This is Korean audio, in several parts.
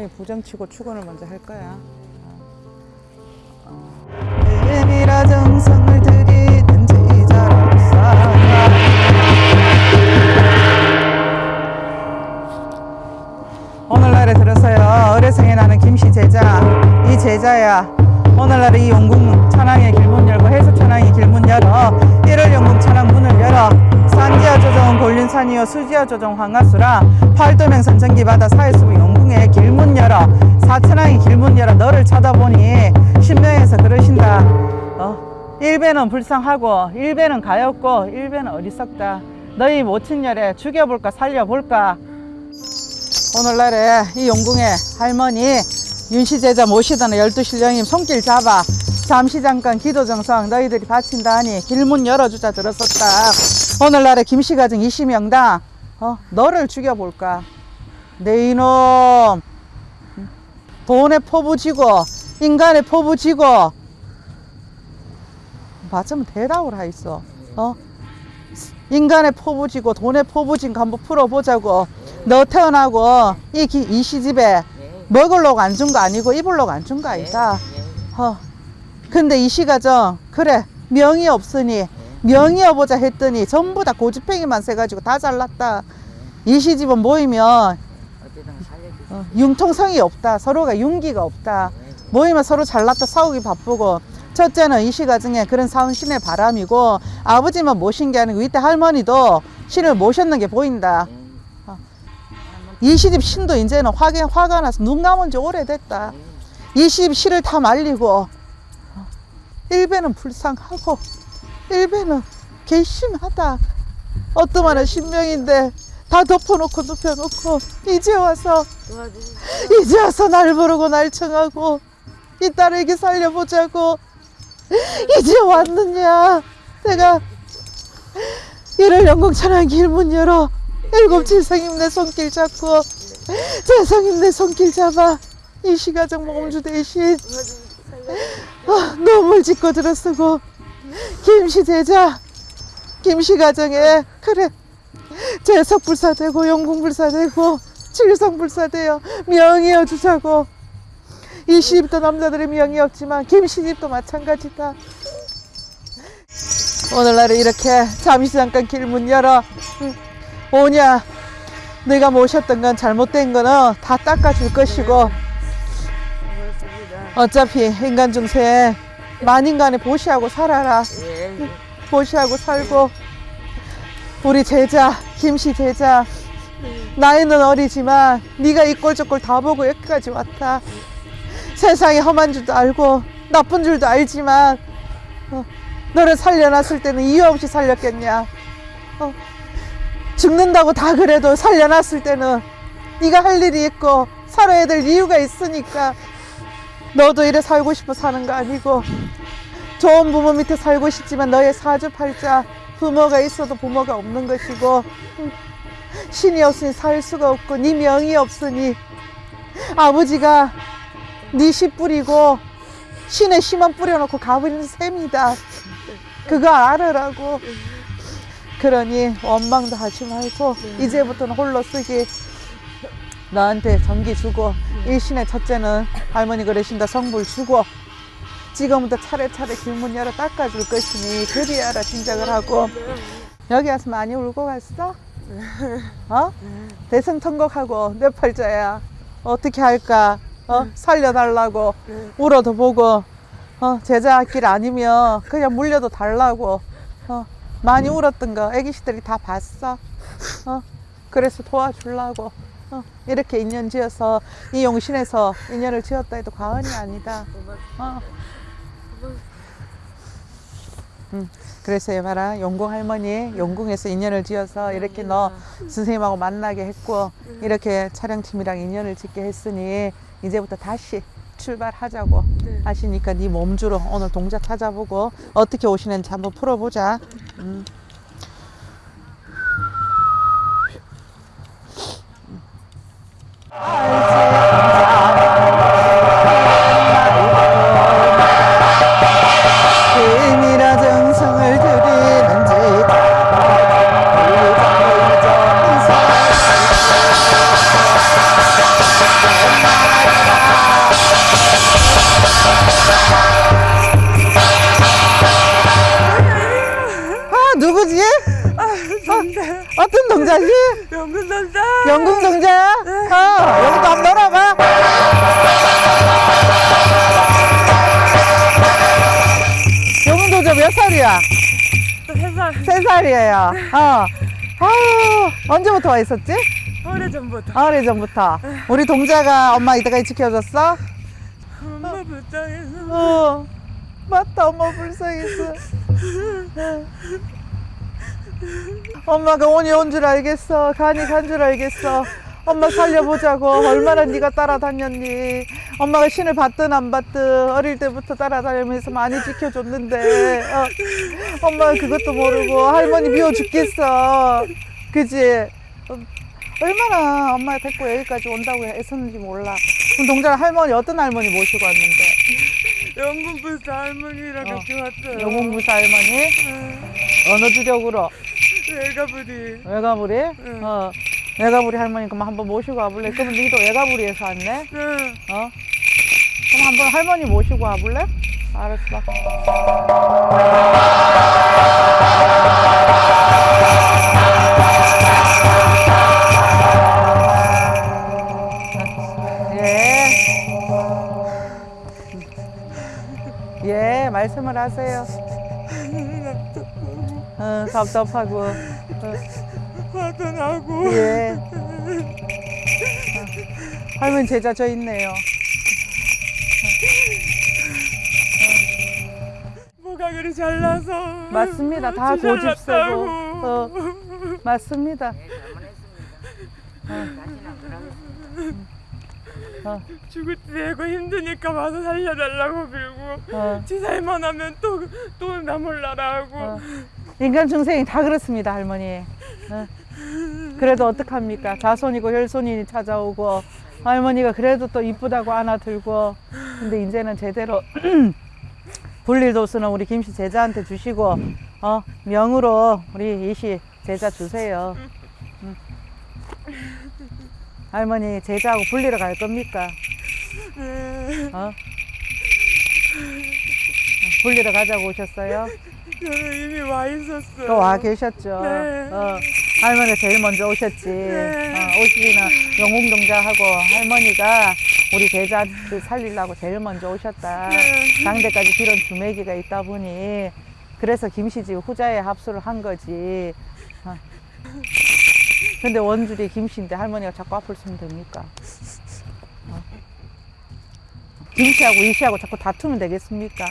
천천히 부정치고 출근을 먼저 할 거야. 은이라 정성을 들이는 제자로서 오늘날에 들어서요. 어뢰성에 나는 김씨 제자. 이 제자야. 오늘날에 이 용궁 천왕의 길문 열고 해수 천왕의 길문 열어. 1월 용궁 천왕 문을 열어. 산지하 조정 골륜산이요 수지하 조정 황가수라. 팔도명 선 전기 바다 사해수부 용 궁의 길문 열어. 사천왕의 길문 열어. 너를 쳐다보니 신명에서 그러신다. 어, 일배는 불쌍하고 일배는 가엾고 일배는 어리석다. 너희 모친열에 죽여볼까 살려볼까? 오늘날에 이 용궁에 할머니 윤시제자 모시던 열두 신령님 손길 잡아 잠시 잠깐 기도 정성 너희들이 바친다 하니 길문 열어주자 들었었다. 오늘날에 김씨 가정 이시명당 어, 너를 죽여볼까 내 이놈 돈에 포부지고 인간에 포부지고 맞으면 대답을 하있어 어? 인간의 포부지고 돈의 포부진 거 한번 풀어보자고 너 태어나고 이, 기- 이 시집에 먹으려고 안 준 거 아니고 입으려고 안 준 거 아니다 어. 근데 이 시가정 그래 명이 없으니 명이 어보자 했더니 전부 다 고집행이만 세가지고 다 잘났다 이 시집은 모이면. 어, 융통성이 없다. 서로가 윤기가 없다. 모이면 서로 잘났다. 싸우기 바쁘고. 첫째는 이 시가정에 그런 사은신의 바람이고 아버지만 모신 게 아니고 이때 할머니도 신을 모셨는 게 보인다. 이 시집 신도 이제는 화가, 화가 나서 눈 감은 지 오래됐다. 이 시집 시를 다 말리고 어, 일배는 불쌍하고 일배는 괘씸하다. 어떠만한 신명인데 다 덮어놓고 눕혀놓고 이제 와서. 이제 와서 날 부르고 날 청하고 이 딸에게 살려보자고 이제 왔느냐 내가 이를 영광천한 길문 열어 일곱 칠성임 내 손길 잡고 재성임 내 손길 잡아 이 시가정 몸주 대신. 아, 노물 짓고 들어쓰고 김씨 제자 김씨 가정에 그래 재석불사되고 영궁불사되고 칠성불사되어 명이어 주자고 이 시집도 남자들의 명이 없지만 김씨집도 마찬가지다 오늘날에 이렇게 잠시 잠깐 길 문 열어 응. 오냐 네가 모셨던 건 잘못된 거는 다 닦아줄 것이고. 어차피 인간 중생 만인간에 보시하고 살아라 예. 예. 보시하고 살고 우리 제자 김씨 제자. 나이는 어리지만 네가 이꼴저꼴 다 보고 여기까지 왔다. 세상에 험한 줄도 알고 나쁜 줄도 알지만 어, 너를 살려놨을 때는 이유 없이 살렸겠냐. 어, 죽는다고 다 그래도 살려놨을 때는 네가 할 일이 있고 살아야 될 이유가 있으니까 너도 이래 살고 싶어 사는 거 아니고 좋은 부모 밑에 살고 싶지만 너의 사주팔자 부모가 있어도 부모가 없는 것이고 음, 신이 없으니 살 수가 없고 네 명이 없으니 아버지가 네 씨 뿌리고 신의 씨만 뿌려놓고 가버리는 셈이다. 그거 알으라고. 그러니 원망도 하지 말고 이제부터는 홀로 쓰기. 너한테 전기 주고 일신의 첫째는 할머니 그러신다. 성불 주고 지금부터 차례차례 길문 열어 닦아줄 것이니 그리하라 짐작을 하고 여기 와서 많이 울고 갔어? 어? 대성통곡하고 내 팔자야 어떻게 할까? 어? 살려달라고 울어도 보고 어? 제자길 아니면 그냥 물려도 달라고 어? 많이 울었던 거 애기씨들이 다 봤어 어? 그래서 도와주려고 어? 이렇게 인연 지어서 이 용신에서 인연을 지었다 해도 과언이 아니다 어. 음, 그래서 얘봐라 용궁 할머니 용궁에서 인연을 지어서 이렇게 너 선생님하고 만나게 했고 이렇게 촬영팀이랑 인연을 짓게 했으니 이제부터 다시 출발하자고 하시니까 네 몸주로 오늘 동작 찾아보고 어떻게 오시는지 한번 풀어보자. 음. 어떤 동자지? 영근 동자. 영국 동자야? 어, 여기도 한번 놀아봐. 영국 동자 몇 살이야? 세 살. 세 살이에요. 어. 아유, 언제부터 와 있었지? 오래전부터. 오래 전부터. 우리 동자가 엄마 이때까지 지켜줬어? 엄마 불쌍해서. 어. 맞다, 엄마 불쌍했어. 엄마가 온이 온줄 알겠어. 간이 간 줄 알겠어. 엄마 살려보자고. 얼마나 네가 따라다녔니. 엄마가 신을 받든 안 받든 어릴 때부터 따라다니면서 많이 지켜줬는데 어, 엄마가 그것도 모르고 할머니 미워 죽겠어. 그지? 어, 얼마나 엄마 데리고 여기까지 온다고 애썼는지 몰라. 그럼 동자는 할머니 어떤 할머니 모시고 왔는데? 불쌍 할머니랑 어. 같이 왔어요. 영웅무사 할머니? 어느 주력으로? 외가부리. 외가부리? 응. 어. 외가부리 할머니 그럼 한번 모시고 와볼래? 그러면 너도 외가부리에서 왔네? 응. 어? 그럼 한번 할머니 모시고 와볼래? 알았어. 예. 예, 말씀을 하세요. 어, 답답하고. 어, 화도 나고. 예. 할머니 제자 저 있네요. 뭐가 그리 잘나서. 맞습니다. 다 고집세고. 어, 맞습니다. 잘못했습니다. 어, 죽을 때 되고 힘드니까 와서 살려달라고 빌고. 어, 지 살만 하면 또, 또 나몰라라 하고. 어. 인간 중생이 다 그렇습니다, 할머니. 어. 그래도 어떡합니까? 자손이고 혈손이 찾아오고 할머니가 그래도 또 이쁘다고 안아들고 근데 이제는 제대로 불일도수는 우리 김씨 제자한테 주시고 어 명으로 우리 이씨 제자 주세요. 응. 할머니 제자하고 불리러 갈 겁니까? 네. 어? 불리러 가자고 오셨어요? 저는 이미 와 있었어요. 또 와 계셨죠. 네. 어, 할머니가 제일 먼저 오셨지. 네. 어, 오시기는 영웅동자하고 할머니가 우리 제자들 살리려고 제일 먼저 오셨다. 네. 장대까지 빌은 주매기가 있다 보니 그래서 김씨지 후자에 합수를 한 거지. 어. 근데 원줄이 김씨인데 할머니가 자꾸 앞을 쓰면 됩니까? 어. 김씨하고 이씨하고 자꾸 다투면 되겠습니까?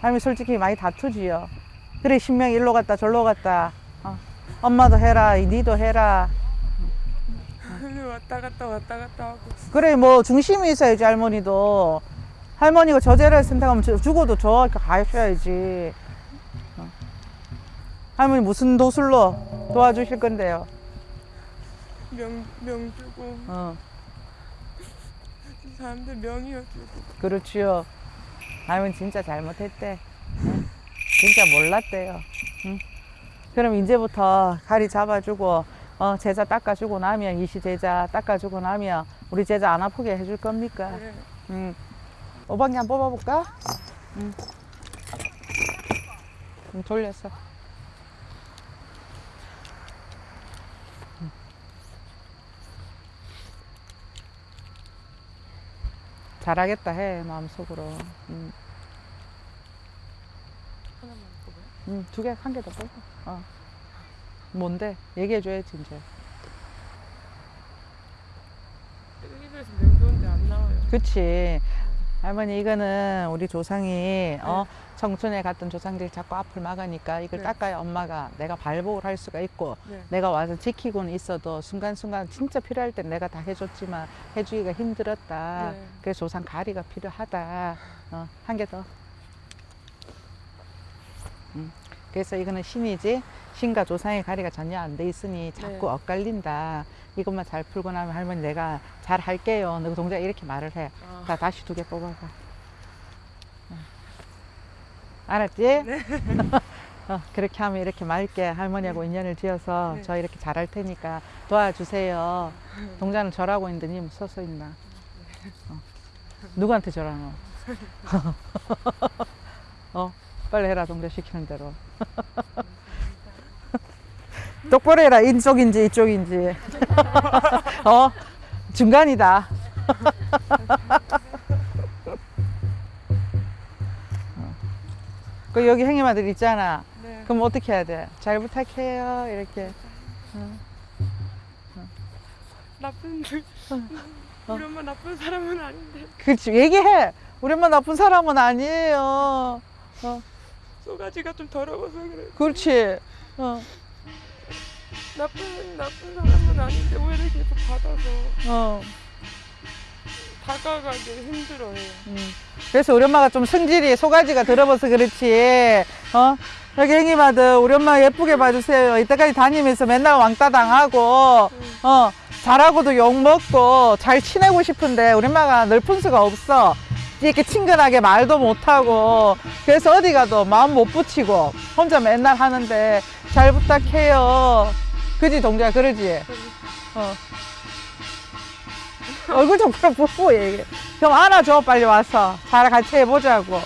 할머니 솔직히 많이 다투지요. 그래 신명이 일로 갔다 절로 갔다. 어. 엄마도 해라, 니도 해라. 왔다 갔다 왔다 갔다 하고. 그래 뭐 중심이 있어야지 할머니도. 할머니가 저제를 선택하면 저- 죽어도 저 가셔야지. 어. 할머니 무슨 도술로 도와주실 건데요? 명, 명 주고. 어, 사람들 명이어 주고. 그렇지요. 할머니 진짜 잘못했대. 응? 진짜 몰랐대요. 응? 그럼 이제부터 가리 잡아주고 어, 제자 닦아주고 나면 이시 제자 닦아주고 나면 우리 제자 안 아프게 해줄 겁니까? 그래. 응. 오방기 한번 뽑아볼까? 응. 응, 돌렸어. 잘하겠다 해 마음속으로. 뽑아요? 응, 두 개, 한 개 더 뽑아. 어. 뭔데? 얘기해줘야지, 이제. 안 나와요. 그치. 할머니, 이거는 우리 조상이, 어, 청춘에 갔던 조상들이 자꾸 앞을 막으니까 이걸 네. 닦아야 엄마가 내가 발복을 할 수가 있고, 네. 내가 와서 지키고는 있어도 순간순간 진짜 필요할 땐 내가 다 해줬지만 해주기가 힘들었다. 네. 그래서 조상 가리가 필요하다. 어, 한 개 더. 음, 그래서 이거는 신이지 신과 조상의 가리가 전혀 안 돼 있으니 자꾸 네. 엇갈린다. 이것만 잘 풀고 나면 할머니 내가 잘 할게요. 너 동작 이렇게 말을 해. 아. 자 다시 두 개 뽑아봐. 어. 알았지? 어, 그렇게 하면 이렇게 맑게 할머니하고 인연을 지어서 네. 저 이렇게 잘할 테니까 도와주세요. 동자는 절하고 있는데 님 서서 있나? 어. 누구한테 절하노? 빨리 해라 동자 시키는 대로 똑바로 해라. 이쪽인지 이쪽인지. 어? 중간이다. 어. 그 여기 형님아들 있잖아. 네. 그럼 어떻게 해야 돼? 잘 부탁해요. 이렇게. 나쁜 우리 엄마 나쁜 사람은 아닌데. 그렇지 얘기해. 우리 엄마 나쁜 사람은 아니에요. 어, 소가지가 좀 더러워서 그래. 그렇지. 어, 나쁜 나쁜 사람은 아닌데 오해를 계속 받아서 어. 다가가기 힘들어해요. 음. 그래서 우리 엄마가 좀 성질이 소가지가 들어버서 그렇지. 어? 여기 형님 아들 우리 엄마 예쁘게 봐주세요. 이때까지 다니면서 맨날 왕따 당하고 어 잘하고도 욕 먹고 잘 지내고 싶은데 우리 엄마가 늘푼 수가 없어. 이렇게 친근하게 말도 못하고 그래서 어디 가도 마음 못 붙이고 혼자 맨날 하는데 잘 부탁해요. 그지 동자 그러지? 어. 얼굴 좀 그럼 보고 얘기해. 좀 안아줘 빨리 와서 잘 같이 해보자고.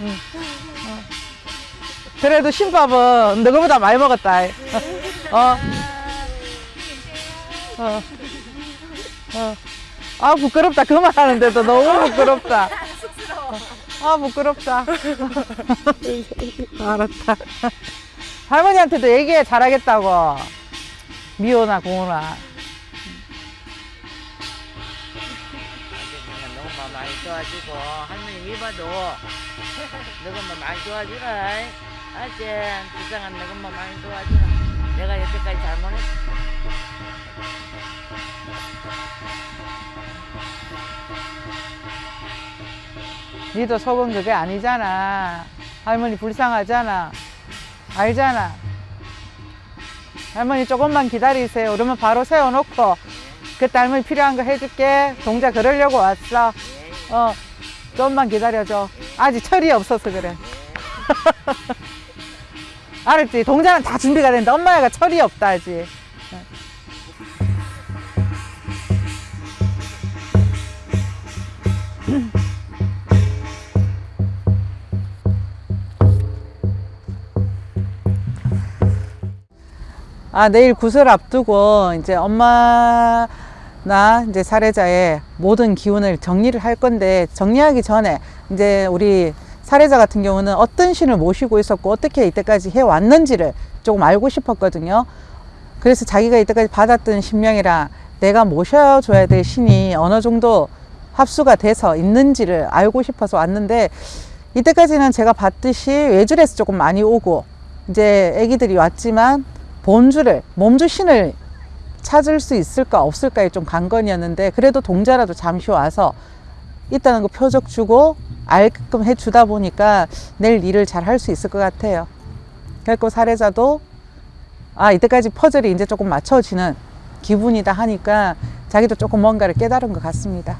응. 어. 그래도 신밥은 너희보다 많이 먹었다. 어. 어. 어. 아 부끄럽다 그 말 하는데도 너무 부끄럽다. 아 부끄럽다. 알았다. 할머니한테도 얘기해 잘하겠다고. 고은아. 내가 너무 마- 많이 좋아지고 할머니 미봐도 너가 많이 좋아지라 알지? 불쌍한 너가 많이 좋아지라 내가 여태까지 잘못했어 니도 속은 그게 아니잖아. 할머니 불쌍하잖아. 알잖아. 할머니 조금만 기다리세요. 그러면 바로 세워놓고 그때 할머니 필요한 거 해줄게. 동자 그러려고 왔어. 어, 조금만 기다려줘. 아직 철이 없어서 그래. 알았지? 동자는 다 준비가 된다. 엄마가 철이 없다 아직. 아, 내일 구슬 앞두고 이제 엄마 나 이제 사례자의 모든 기운을 정리를 할 건데 정리하기 전에 이제 우리 사례자 같은 경우는 어떤 신을 모시고 있었고 어떻게 이때까지 해 왔는지를 조금 알고 싶었거든요. 그래서 자기가 이때까지 받았던 신명이랑 내가 모셔줘야 될 신이 어느 정도 합수가 돼서 있는지를 알고 싶어서 왔는데 이때까지는 제가 봤듯이 외줄에서 조금 많이 오고 이제 아기들이 왔지만 본주를 몸주 신을 찾을 수 있을까 없을까에 좀 관건이었는데 그래도 동자라도 잠시 와서 있다는 거 표적 주고 알게끔 해주다 보니까 내일 일을 잘 할 수 있을 것 같아요. 그리고 사례자도 아 이때까지 퍼즐이 이제 조금 맞춰지는 기분이다 하니까 자기도 조금 뭔가를 깨달은 것 같습니다.